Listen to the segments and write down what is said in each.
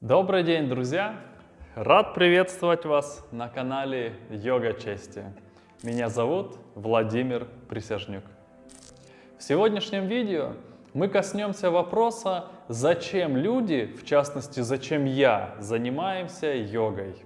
Добрый день, друзья! Рад приветствовать вас на канале Йога Чести. Меня зовут Владимир Присяжнюк. В сегодняшнем видео мы коснемся вопроса, зачем люди, в частности, зачем я, занимаемся йогой.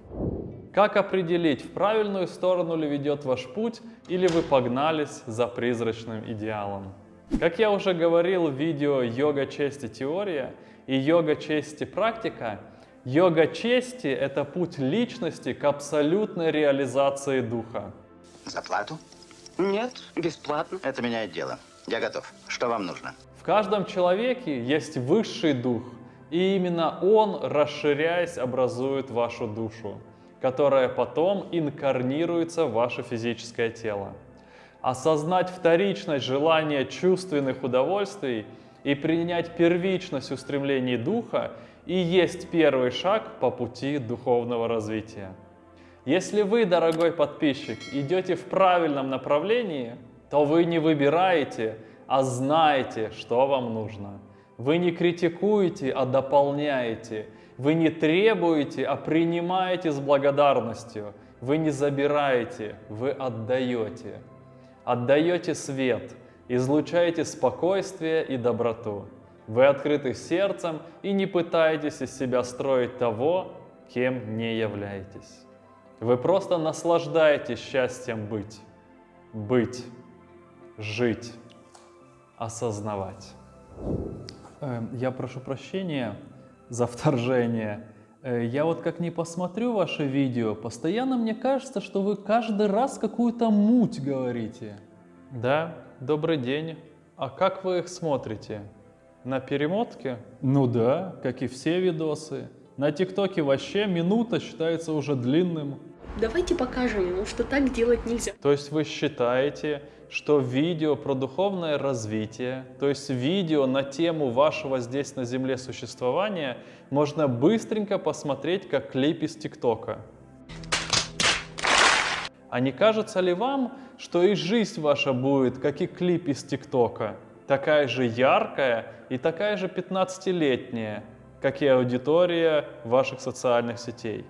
Как определить, в правильную сторону ли ведет ваш путь или вы погнались за призрачным идеалом? Как я уже говорил в видео «Йога чести. Теория», и йога чести практика, йога чести – это путь личности к абсолютной реализации духа. Заплату? Нет, бесплатно. Это меняет дело. Я готов. Что вам нужно? В каждом человеке есть высший дух, и именно он, расширяясь, образует вашу душу, которая потом инкарнируется в ваше физическое тело. Осознать вторичность желания чувственных удовольствий – и принять первичность устремлений духа и есть первый шаг по пути духовного развития. Если вы, дорогой подписчик, идете в правильном направлении, то вы не выбираете, а знаете, что вам нужно. Вы не критикуете, а дополняете. Вы не требуете, а принимаете с благодарностью. Вы не забираете, вы отдаете. Отдаете свет – Излучайте спокойствие и доброту. Вы открыты сердцем и не пытаетесь из себя строить того, кем не являетесь. Вы просто наслаждаетесь счастьем быть. Быть. Жить. Осознавать. Эм, я прошу прощения за вторжение. Э, я вот как не посмотрю ваше видео, постоянно мне кажется, что вы каждый раз какую-то муть говорите. Да, добрый день. А как вы их смотрите? На перемотке? Ну да, как и все видосы. На ТикТоке вообще минута считается уже длинным. Давайте покажем ему, что так делать нельзя. То есть вы считаете, что видео про духовное развитие, то есть видео на тему вашего здесь на Земле существования, можно быстренько посмотреть как клип из ТикТока? А не кажется ли вам, что и жизнь ваша будет, как и клип из ТикТока, такая же яркая и такая же 15-летняя, как и аудитория ваших социальных сетей.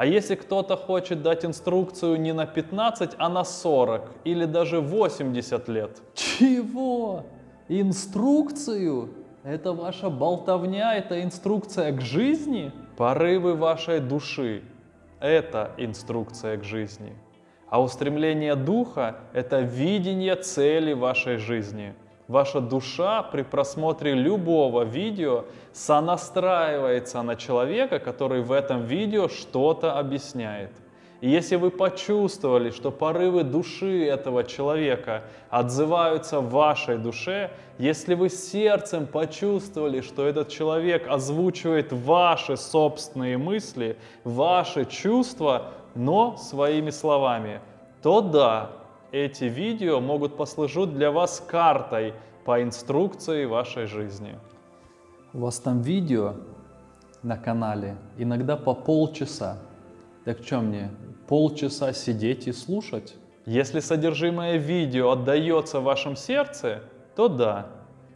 А если кто-то хочет дать инструкцию не на 15, а на 40 или даже 80 лет? Чего? Инструкцию? Это ваша болтовня, это инструкция к жизни? Порывы вашей души – это инструкция к жизни. А устремление духа – это видение цели вашей жизни. Ваша душа при просмотре любого видео сонастраивается на человека, который в этом видео что-то объясняет. И если вы почувствовали, что порывы души этого человека отзываются в вашей душе, если вы сердцем почувствовали, что этот человек озвучивает ваши собственные мысли, ваши чувства, но своими словами, то да, эти видео могут послужить для вас картой по инструкции вашей жизни. У вас там видео на канале иногда по полчаса. Так что мне, полчаса сидеть и слушать? Если содержимое видео отдается в вашем сердце, то да.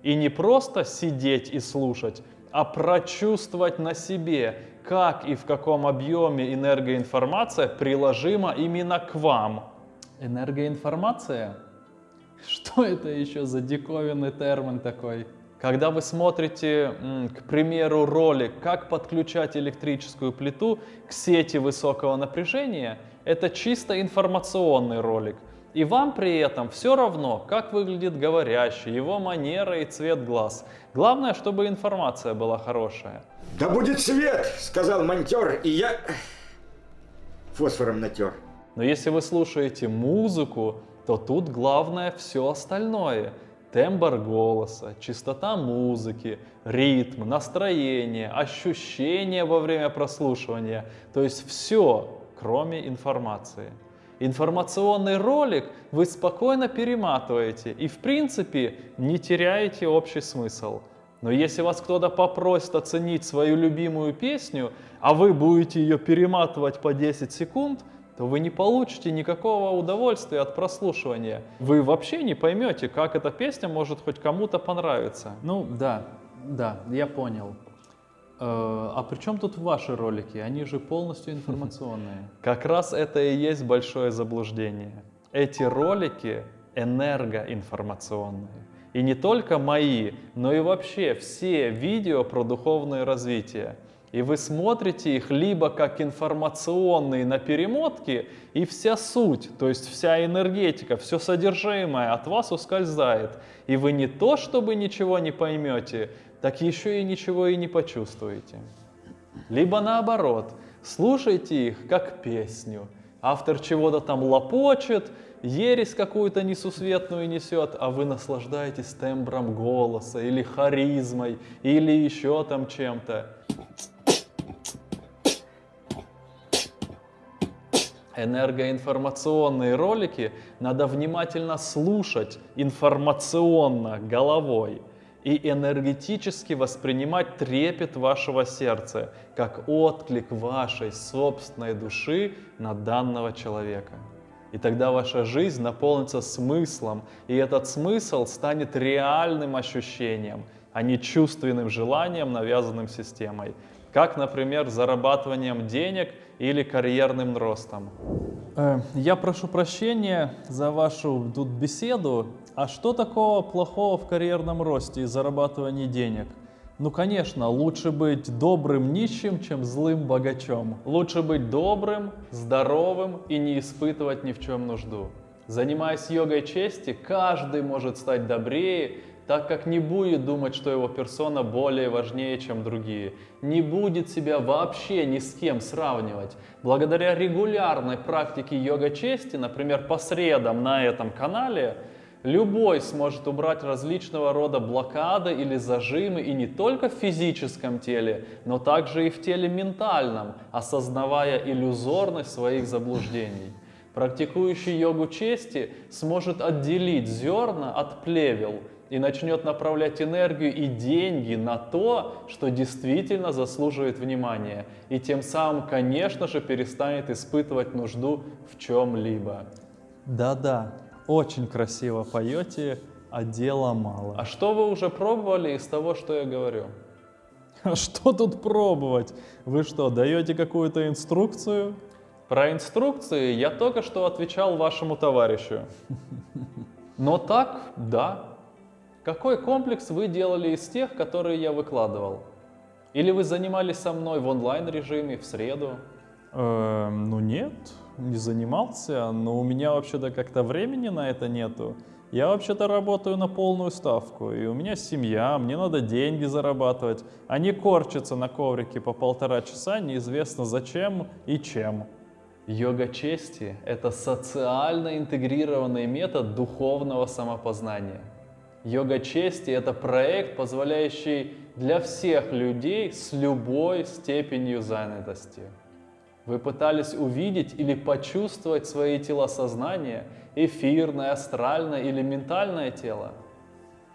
И не просто сидеть и слушать, а прочувствовать на себе, как и в каком объеме энергоинформация приложима именно к вам. Энергоинформация? Что это еще за диковинный термин такой? Когда вы смотрите, к примеру, ролик «Как подключать электрическую плиту к сети высокого напряжения», это чисто информационный ролик. И вам при этом все равно, как выглядит говорящий, его манера и цвет глаз. Главное, чтобы информация была хорошая. Да будет свет, сказал монтер, и я фосфором натер. Но если вы слушаете музыку, то тут главное все остальное. Тембр голоса, частота музыки, ритм, настроение, ощущения во время прослушивания. То есть все, кроме информации. Информационный ролик вы спокойно перематываете и в принципе не теряете общий смысл. Но если вас кто-то попросит оценить свою любимую песню, а вы будете ее перематывать по 10 секунд, то вы не получите никакого удовольствия от прослушивания. Вы вообще не поймете, как эта песня может хоть кому-то понравиться. Ну да, да, я понял. Э, а при чем тут ваши ролики? Они же полностью информационные. Как раз это и есть большое заблуждение. Эти ролики энергоинформационные. И не только мои, но и вообще все видео про духовное развитие. И вы смотрите их либо как информационные на перемотке, и вся суть, то есть вся энергетика, все содержимое от вас ускользает. И вы не то, чтобы ничего не поймете, так еще и ничего и не почувствуете. Либо наоборот, слушайте их как песню. Автор чего-то там лопочет, ересь какую-то несусветную несет, а вы наслаждаетесь тембром голоса или харизмой, или еще там чем-то. Энергоинформационные ролики надо внимательно слушать информационно, головой – и энергетически воспринимать трепет вашего сердца, как отклик вашей собственной души на данного человека. И тогда ваша жизнь наполнится смыслом, и этот смысл станет реальным ощущением, а не чувственным желанием, навязанным системой. Как, например, зарабатыванием денег или карьерным ростом. Э, я прошу прощения за вашу тут беседу. А что такого плохого в карьерном росте и зарабатывании денег? Ну, конечно, лучше быть добрым нищим, чем злым богачом. Лучше быть добрым, здоровым и не испытывать ни в чем нужду. Занимаясь йогой чести, каждый может стать добрее, так как не будет думать, что его персона более важнее, чем другие. Не будет себя вообще ни с кем сравнивать. Благодаря регулярной практике йога чести, например, по средам на этом канале, Любой сможет убрать различного рода блокады или зажимы и не только в физическом теле, но также и в теле ментальном, осознавая иллюзорность своих заблуждений. Практикующий йогу чести сможет отделить зерна от плевел и начнет направлять энергию и деньги на то, что действительно заслуживает внимания, и тем самым, конечно же, перестанет испытывать нужду в чем-либо. Да-да, очень красиво поете, а дела мало. А что вы уже пробовали из того, что я говорю? А что тут пробовать? Вы что, даете какую-то инструкцию? Про инструкции я только что отвечал вашему товарищу. Но так, да. Какой комплекс вы делали из тех, которые я выкладывал? Или вы занимались со мной в онлайн режиме в среду? Э, ну нет, не занимался, но у меня вообще-то как-то времени на это нету. Я вообще-то работаю на полную ставку, и у меня семья, мне надо деньги зарабатывать, а не корчиться на коврике по полтора часа неизвестно зачем и чем. Йога чести – это социально интегрированный метод духовного самопознания. Йога чести – это проект, позволяющий для всех людей с любой степенью занятости. Вы пытались увидеть или почувствовать свои тела сознания, эфирное, астральное или ментальное тело?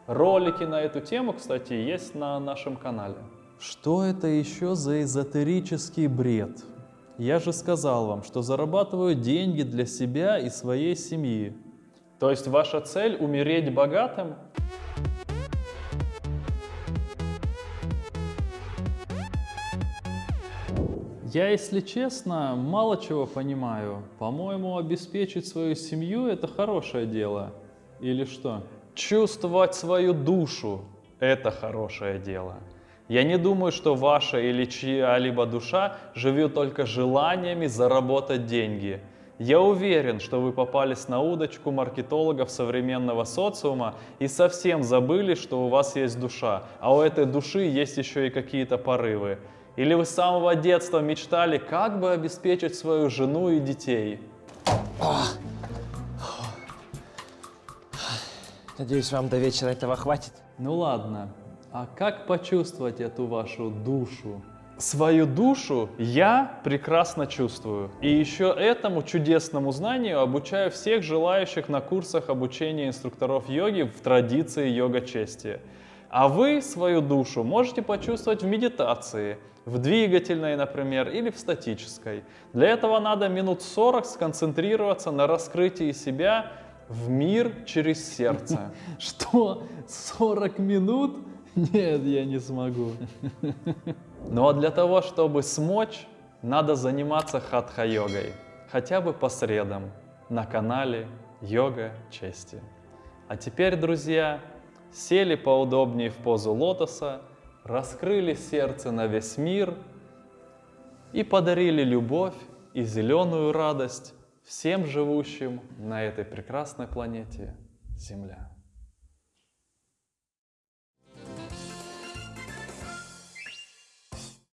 Ролики на эту тему, кстати, есть на нашем канале. Что это еще за эзотерический бред? Я же сказал вам, что зарабатываю деньги для себя и своей семьи. То есть ваша цель умереть богатым? Я, если честно, мало чего понимаю. По-моему, обеспечить свою семью – это хорошее дело. Или что? Чувствовать свою душу – это хорошее дело. Я не думаю, что ваша или чья-либо душа живет только желаниями заработать деньги. Я уверен, что вы попались на удочку маркетологов современного социума и совсем забыли, что у вас есть душа, а у этой души есть еще и какие-то порывы. Или вы с самого детства мечтали, как бы обеспечить свою жену и детей? Надеюсь, вам до вечера этого хватит. Ну ладно, а как почувствовать эту вашу душу? Свою душу я прекрасно чувствую. И еще этому чудесному знанию обучаю всех желающих на курсах обучения инструкторов йоги в традиции йога-чести. А вы свою душу можете почувствовать в медитации, в двигательной, например, или в статической. Для этого надо минут 40 сконцентрироваться на раскрытии себя в мир через сердце. Что? 40 минут? Нет, я не смогу. Ну а для того, чтобы смочь, надо заниматься хатха-йогой. Хотя бы по средам на канале Йога Чести. А теперь, друзья, сели поудобнее в позу лотоса, раскрыли сердце на весь мир и подарили любовь и зеленую радость всем живущим на этой прекрасной планете Земля.